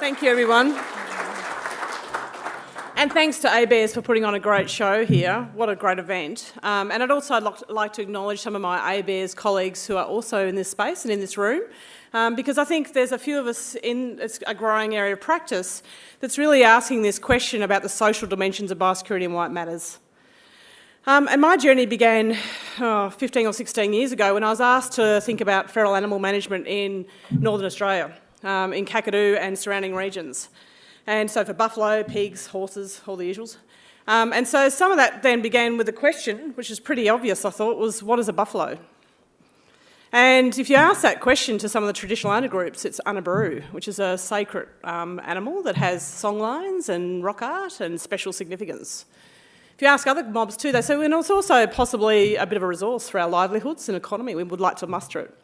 Thank you, everyone. And thanks to ABS for putting on a great show here. What a great event. Um, and I'd also like to acknowledge some of my ABS colleagues who are also in this space and in this room, um, because I think there's a few of us in a growing area of practice that's really asking this question about the social dimensions of biosecurity and why it matters. Um, and my journey began oh, 15 or 16 years ago when I was asked to think about feral animal management in Northern Australia, um, in Kakadu and surrounding regions. And so for buffalo, pigs, horses, all the usuals. Um, and so some of that then began with a question, which is pretty obvious, I thought, was what is a buffalo? And if you ask that question to some of the traditional owner groups, it's Unaburu, which is a sacred um, animal that has songlines and rock art and special significance. If you ask other mobs too, they say, well, it's also possibly a bit of a resource for our livelihoods and economy. We would like to muster it.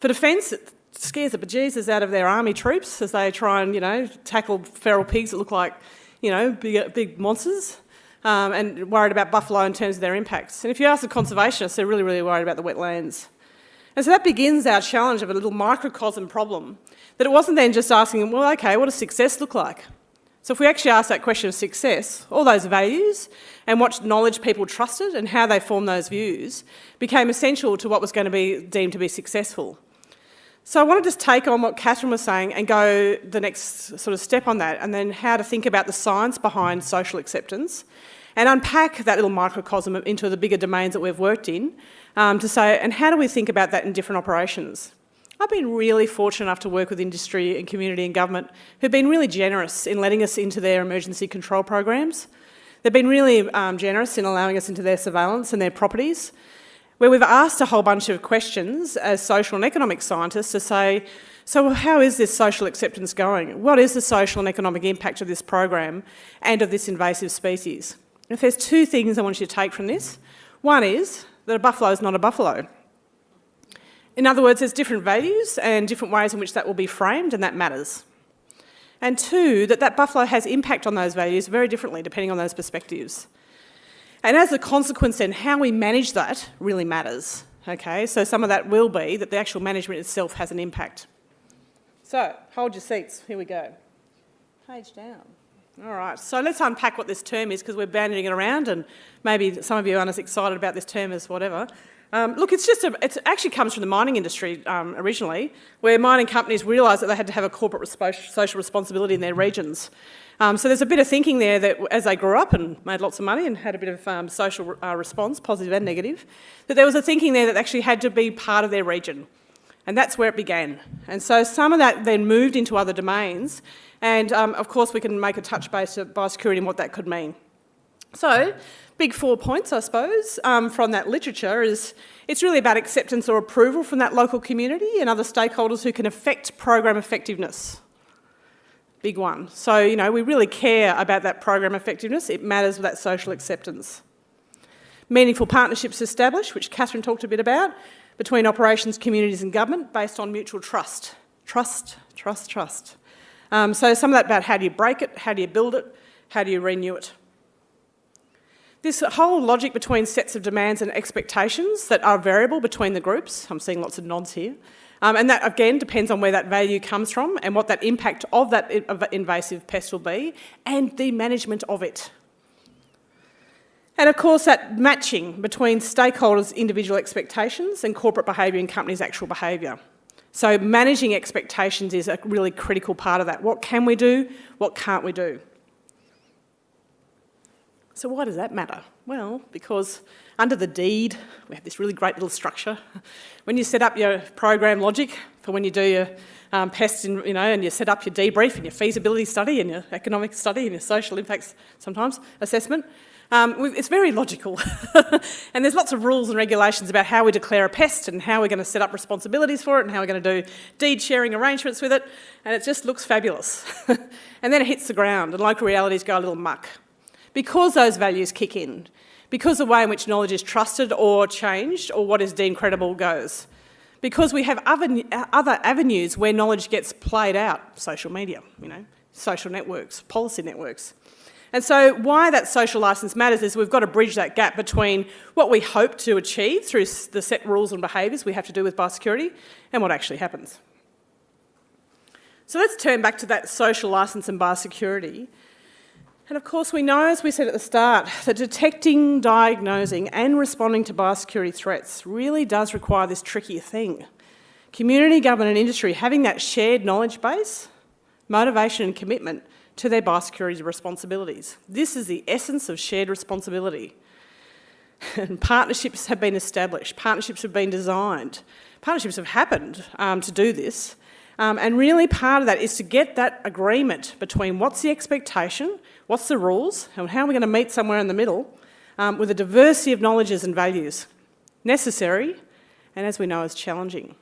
For defence, scares the bejesus out of their army troops as they try and, you know, tackle feral pigs that look like, you know, big, big monsters. Um, and worried about buffalo in terms of their impacts. And if you ask the conservationists, they're really, really worried about the wetlands. And so that begins our challenge of a little microcosm problem, that it wasn't then just asking, well, okay, what does success look like? So if we actually ask that question of success, all those values and what knowledge people trusted and how they formed those views became essential to what was going to be deemed to be successful. So I want to just take on what Catherine was saying and go the next sort of step on that and then how to think about the science behind social acceptance and unpack that little microcosm into the bigger domains that we've worked in um, to say, and how do we think about that in different operations? I've been really fortunate enough to work with industry and community and government who've been really generous in letting us into their emergency control programs. They've been really um, generous in allowing us into their surveillance and their properties where we've asked a whole bunch of questions as social and economic scientists to say, so how is this social acceptance going? What is the social and economic impact of this program and of this invasive species? If there's two things I want you to take from this, one is that a buffalo is not a buffalo. In other words, there's different values and different ways in which that will be framed and that matters. And two, that that buffalo has impact on those values very differently depending on those perspectives. And as a consequence then, how we manage that really matters. Okay, so some of that will be that the actual management itself has an impact. So, hold your seats, here we go. Page down. All right, so let's unpack what this term is because we're banding it around and maybe some of you aren't as excited about this term as whatever. Um, look, it's just a, it actually comes from the mining industry um, originally, where mining companies realised that they had to have a corporate social responsibility in their regions. Um, so there's a bit of thinking there that as they grew up and made lots of money and had a bit of um, social uh, response, positive and negative, that there was a thinking there that actually had to be part of their region. And that's where it began. And so some of that then moved into other domains. And um, of course, we can make a touch base of biosecurity and what that could mean. So, big four points, I suppose, um, from that literature is it's really about acceptance or approval from that local community and other stakeholders who can affect program effectiveness big one. So, you know, we really care about that program effectiveness. It matters with that social acceptance. Meaningful partnerships established, which Catherine talked a bit about, between operations, communities and government based on mutual trust. Trust, trust, trust. Um, so some of that about how do you break it, how do you build it, how do you renew it. This whole logic between sets of demands and expectations that are variable between the groups, I'm seeing lots of nods here, um, and that again depends on where that value comes from and what that impact of that invasive pest will be and the management of it. And of course that matching between stakeholders' individual expectations and corporate behaviour and companies' actual behaviour. So managing expectations is a really critical part of that. What can we do? What can't we do? So why does that matter? Well, because under the deed, we have this really great little structure. When you set up your program logic for when you do your um, pests, in, you know, and you set up your debrief and your feasibility study and your economic study and your social impacts sometimes assessment, um, it's very logical. and there's lots of rules and regulations about how we declare a pest and how we're going to set up responsibilities for it and how we're going to do deed sharing arrangements with it. And it just looks fabulous. and then it hits the ground and local realities go a little muck because those values kick in, because the way in which knowledge is trusted or changed or what is deemed credible goes. Because we have other other avenues where knowledge gets played out, social media, you know, social networks, policy networks. And so why that social licence matters is we've got to bridge that gap between what we hope to achieve through the set rules and behaviours we have to do with biosecurity and what actually happens. So let's turn back to that social licence and biosecurity. And of course, we know, as we said at the start, that detecting, diagnosing, and responding to biosecurity threats really does require this tricky thing. Community, government, and industry having that shared knowledge base, motivation, and commitment to their biosecurity responsibilities. This is the essence of shared responsibility. And partnerships have been established, partnerships have been designed, partnerships have happened um, to do this. Um, and really part of that is to get that agreement between what's the expectation, what's the rules, and how are we going to meet somewhere in the middle um, with a diversity of knowledges and values. Necessary, and as we know, is challenging.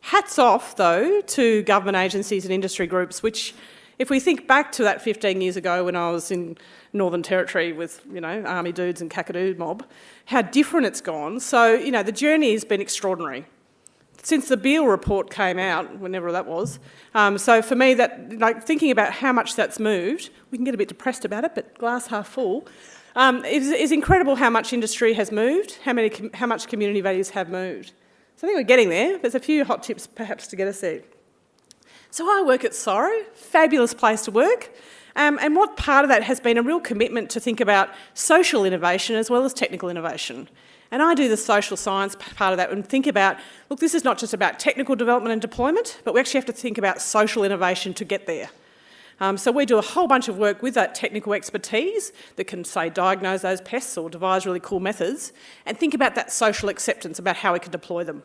Hats off, though, to government agencies and industry groups, which, if we think back to that 15 years ago when I was in Northern Territory with, you know, army dudes and Kakadu mob, how different it's gone. So, you know, the journey has been extraordinary since the Beale report came out, whenever that was. Um, so for me, that like thinking about how much that's moved, we can get a bit depressed about it, but glass half full. Um, is, is incredible how much industry has moved, how many, how much community values have moved. So I think we're getting there. There's a few hot tips perhaps to get us there. So I work at CSIRO, fabulous place to work. Um, and what part of that has been a real commitment to think about social innovation as well as technical innovation. And I do the social science part of that and think about, look, this is not just about technical development and deployment, but we actually have to think about social innovation to get there. Um, so we do a whole bunch of work with that technical expertise that can, say, diagnose those pests or devise really cool methods and think about that social acceptance about how we can deploy them.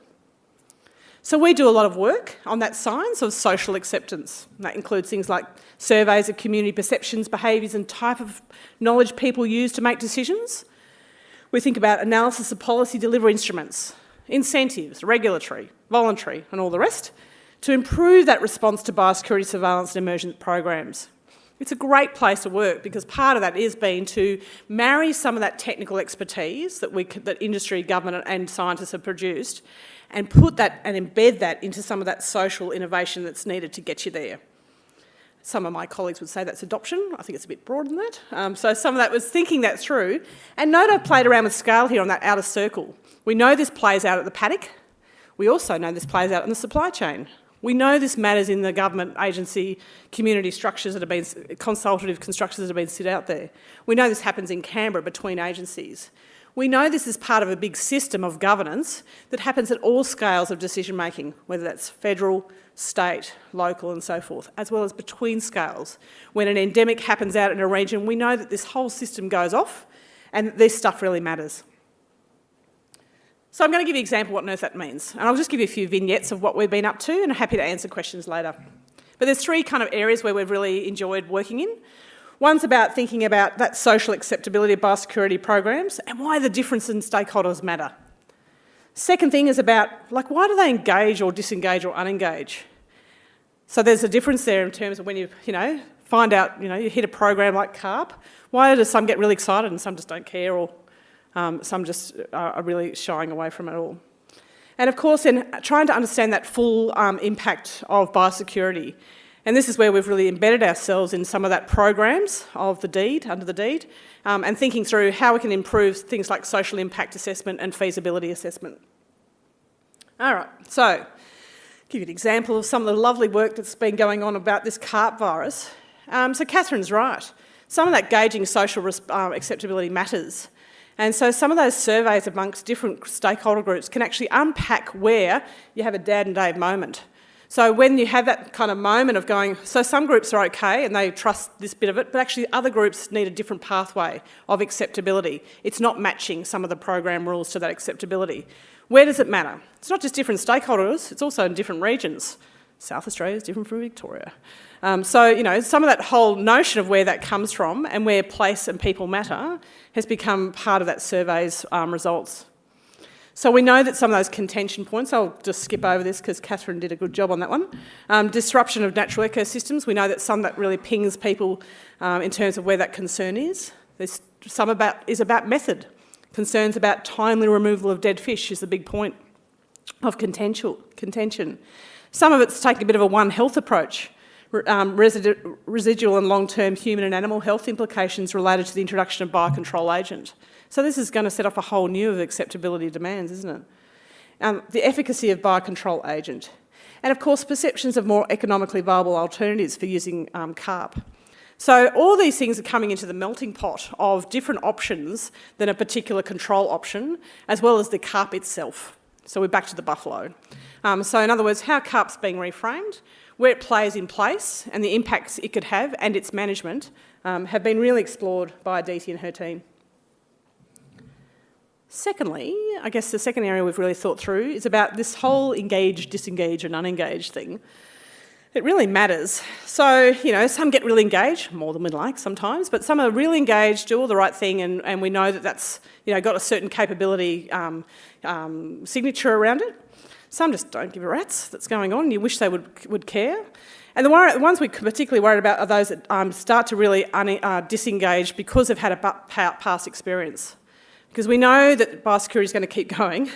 So we do a lot of work on that science of social acceptance. That includes things like surveys of community perceptions, behaviours and type of knowledge people use to make decisions, we think about analysis of policy delivery instruments, incentives, regulatory, voluntary and all the rest to improve that response to biosecurity surveillance and emergent programs. It's a great place to work because part of that is being to marry some of that technical expertise that, we, that industry, government and scientists have produced and put that and embed that into some of that social innovation that's needed to get you there. Some of my colleagues would say that's adoption. I think it's a bit broader than that. Um, so some of that was thinking that through. And I've played around with scale here on that outer circle. We know this plays out at the paddock. We also know this plays out in the supply chain. We know this matters in the government agency community structures that have been, consultative constructions that have been set out there. We know this happens in Canberra between agencies. We know this is part of a big system of governance that happens at all scales of decision making, whether that's federal, state, local and so forth, as well as between scales. When an endemic happens out in a region, we know that this whole system goes off and this stuff really matters. So I'm going to give you an example of what on earth that means. And I'll just give you a few vignettes of what we've been up to and I'm happy to answer questions later. But there's three kind of areas where we've really enjoyed working in. One's about thinking about that social acceptability of biosecurity programs and why the difference in stakeholders matter. Second thing is about, like, why do they engage or disengage or unengage? So there's a difference there in terms of when you, you know, find out, you know, you hit a program like CARP, why do some get really excited and some just don't care or um, some just are really shying away from it all? And of course, in trying to understand that full um, impact of biosecurity, and this is where we've really embedded ourselves in some of that programs of the deed, under the deed, um, and thinking through how we can improve things like social impact assessment and feasibility assessment. All right, so give you an example of some of the lovely work that's been going on about this CARP virus. Um, so Catherine's right. Some of that gauging social uh, acceptability matters. And so some of those surveys amongst different stakeholder groups can actually unpack where you have a dad and Dave moment. So when you have that kind of moment of going, so some groups are okay and they trust this bit of it, but actually other groups need a different pathway of acceptability. It's not matching some of the program rules to that acceptability. Where does it matter? It's not just different stakeholders, it's also in different regions. South Australia is different from Victoria. Um, so, you know, some of that whole notion of where that comes from and where place and people matter has become part of that survey's um, results. So we know that some of those contention points, I'll just skip over this because Catherine did a good job on that one. Um, disruption of natural ecosystems, we know that some that really pings people um, in terms of where that concern is. There's some about, is about method. Concerns about timely removal of dead fish is the big point of contention. Some of it's taking a bit of a One Health approach, um, residual and long-term human and animal health implications related to the introduction of biocontrol agent. So this is going to set off a whole new of acceptability demands, isn't it? Um, the efficacy of biocontrol agent. and of course perceptions of more economically viable alternatives for using um, carp. So all these things are coming into the melting pot of different options than a particular control option, as well as the carp itself. So we're back to the buffalo. Um, so in other words, how carp's being reframed, where it plays in place, and the impacts it could have, and its management, um, have been really explored by Aditi and her team. Secondly, I guess the second area we've really thought through is about this whole engage, disengage and unengage thing. It really matters. So, you know, some get really engaged, more than we'd like sometimes, but some are really engaged, do all the right thing, and, and we know that that's, you know, got a certain capability um, um, signature around it. Some just don't give a rat's that's going on, you wish they would, would care. And the, ones we're particularly worried about are those that um, start to really uh, disengage because they've had a past experience. Because we know that biosecurity is going to keep going.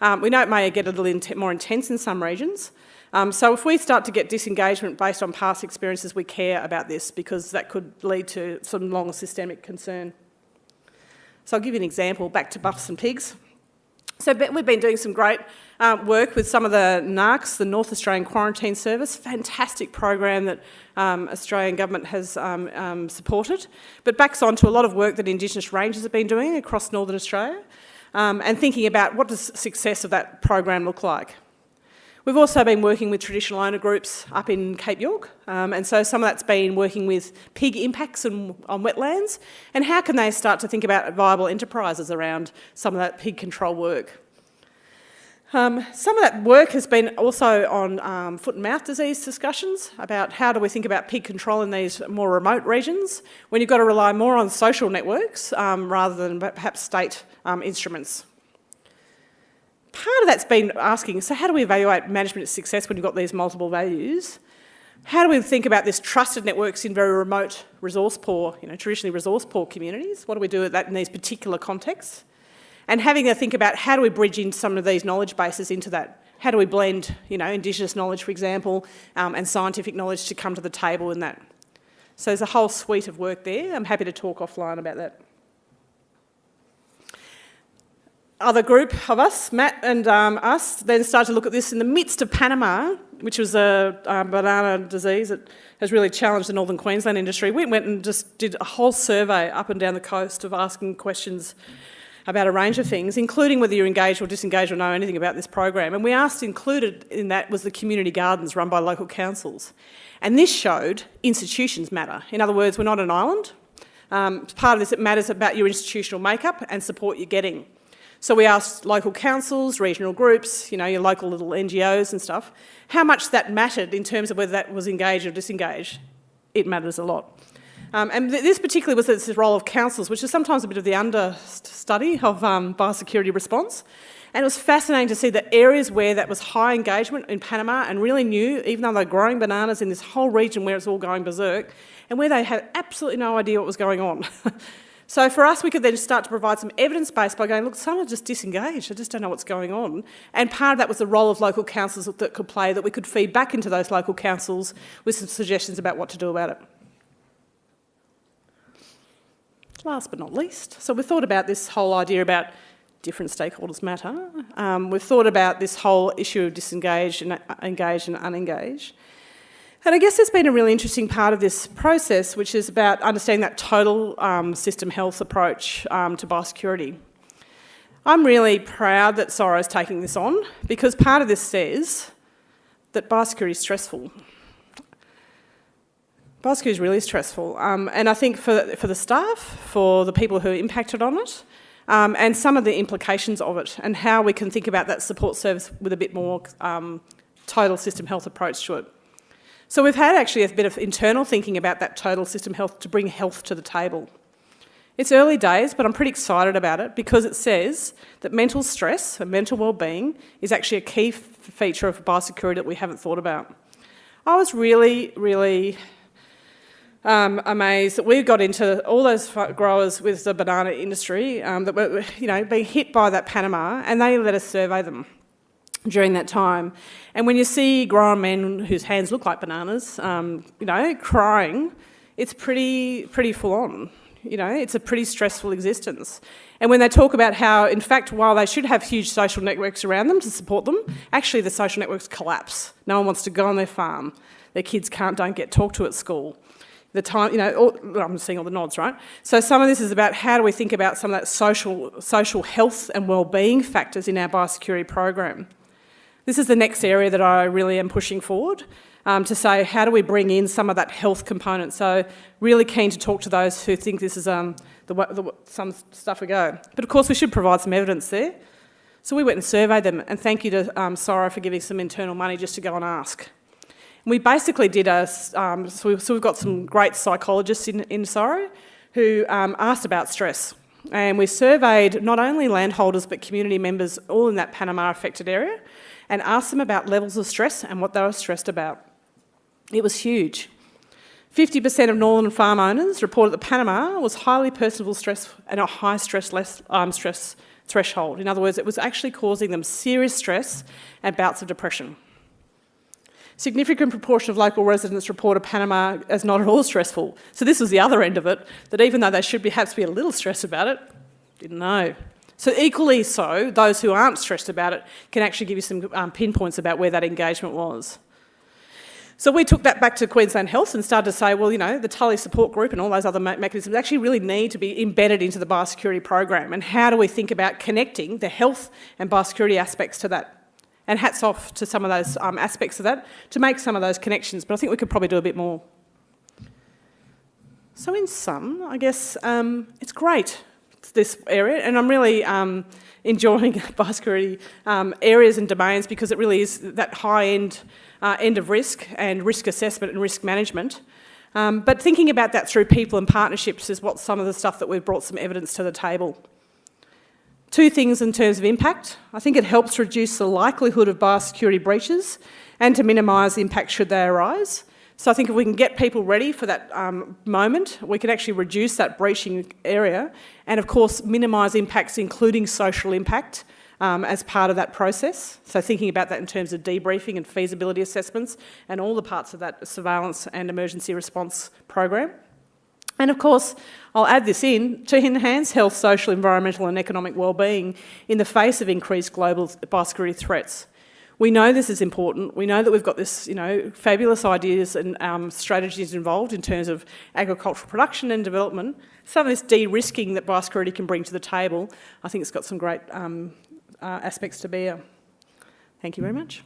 Um, we know it may get a little more intense in some regions. Um, so if we start to get disengagement based on past experiences, we care about this because that could lead to some long systemic concern. So I'll give you an example, back to buffs and pigs. So we've been doing some great um, work with some of the NAQS, the North Australian Quarantine Service, fantastic program that um, Australian government has um, um, supported, but backs on to a lot of work that Indigenous rangers have been doing across Northern Australia um, and thinking about what does success of that program look like. We've also been working with traditional owner groups up in Cape York, um, and so some of that's been working with pig impacts on, on wetlands, and how can they start to think about viable enterprises around some of that pig control work. Um, some of that work has been also on um, foot and mouth disease discussions about how do we think about pig control in these more remote regions when you've got to rely more on social networks um, rather than perhaps state um, instruments. Part of that's been asking, so how do we evaluate management success when you've got these multiple values? How do we think about this trusted networks in very remote resource poor, you know, traditionally resource poor communities? What do we do with that in these particular contexts? and having to think about how do we bridge in some of these knowledge bases into that. How do we blend, you know, Indigenous knowledge, for example, um, and scientific knowledge to come to the table in that. So there's a whole suite of work there. I'm happy to talk offline about that. Other group of us, Matt and um, us, then started to look at this in the midst of Panama, which was a, a banana disease that has really challenged the northern Queensland industry. We went and just did a whole survey up and down the coast of asking questions about a range of things, including whether you're engaged or disengaged or know anything about this program. And we asked included in that was the community gardens run by local councils. And this showed institutions matter. In other words, we're not an island. Um, part of this, it matters about your institutional makeup and support you're getting. So we asked local councils, regional groups, you know, your local little NGOs and stuff, how much that mattered in terms of whether that was engaged or disengaged. It matters a lot. Um, and th this particularly was this role of councils, which is sometimes a bit of the understudy of um, biosecurity response. And it was fascinating to see the areas where that was high engagement in Panama and really new, even though they're growing bananas in this whole region where it's all going berserk, and where they had absolutely no idea what was going on. so for us, we could then start to provide some evidence base by going, look, some are just disengaged, I just don't know what's going on. And part of that was the role of local councils that could play, that we could feed back into those local councils with some suggestions about what to do about it. Last but not least, so we've thought about this whole idea about different stakeholders matter. Um, we've thought about this whole issue of disengaged and uh, engaged and unengaged. And I guess there's been a really interesting part of this process, which is about understanding that total um, system health approach um, to biosecurity. I'm really proud that CSIRO is taking this on because part of this says that biosecurity is stressful. Biosecurity is really stressful. Um, and I think for, for the staff, for the people who are impacted on it, um, and some of the implications of it, and how we can think about that support service with a bit more um, total system health approach to it. So we've had actually a bit of internal thinking about that total system health to bring health to the table. It's early days, but I'm pretty excited about it because it says that mental stress and mental well-being is actually a key feature of biosecurity that we haven't thought about. I was really, really um, amazed that we got into all those growers with the banana industry um, that were, you know, being hit by that Panama, and they let us survey them during that time. And when you see grown men whose hands look like bananas, um, you know, crying, it's pretty, pretty full on. You know, it's a pretty stressful existence. And when they talk about how, in fact, while they should have huge social networks around them to support them, actually the social networks collapse. No one wants to go on their farm. Their kids can't, don't get talked to at school. The time, you know, all, I'm seeing all the nods, right? So some of this is about how do we think about some of that social, social health and well-being factors in our biosecurity program. This is the next area that I really am pushing forward um, to say how do we bring in some of that health component. So really keen to talk to those who think this is um, the, the, some stuff we go. But of course we should provide some evidence there. So we went and surveyed them and thank you to um, CSIRO for giving some internal money just to go and ask. We basically did a, um, so, we, we've got some great psychologists in, in CSIRO who um, asked about stress. And we surveyed not only landholders but community members all in that Panama affected area and asked them about levels of stress and what they were stressed about. It was huge. 50% of northern farm owners reported that Panama was highly personable stress and a high stress, less, um, stress threshold. In other words, it was actually causing them serious stress and bouts of depression. Significant proportion of local residents reported Panama as not at all stressful. So this was the other end of it, that even though they should perhaps be a little stressed about it, didn't know. So equally so, those who aren't stressed about it can actually give you some um, pinpoints about where that engagement was. So we took that back to Queensland Health and started to say, well, you know, the Tully support group and all those other me mechanisms actually really need to be embedded into the biosecurity program. And how do we think about connecting the health and biosecurity aspects to that? And hats off to some of those um, aspects of that to make some of those connections, but I think we could probably do a bit more. So in sum, I guess um, it's great, this area, and I'm really um, enjoying biosecurity um, areas and domains because it really is that high end uh, end of risk and risk assessment and risk management. Um, but thinking about that through people and partnerships is what some of the stuff that we've brought some evidence to the table. Two things in terms of impact. I think it helps reduce the likelihood of biosecurity breaches and to minimise impact should they arise. So I think if we can get people ready for that um, moment, we can actually reduce that breaching area and of course minimise impacts including social impact um, as part of that process. So thinking about that in terms of debriefing and feasibility assessments and all the parts of that surveillance and emergency response program. And of course, I'll add this in, to enhance health, social, environmental and economic well-being in the face of increased global biosecurity threats. We know this is important. We know that we've got this, you know, fabulous ideas and um, strategies involved in terms of agricultural production and development. Some of this de-risking that biosecurity can bring to the table, I think it's got some great um, uh, aspects to bear. Thank you very much.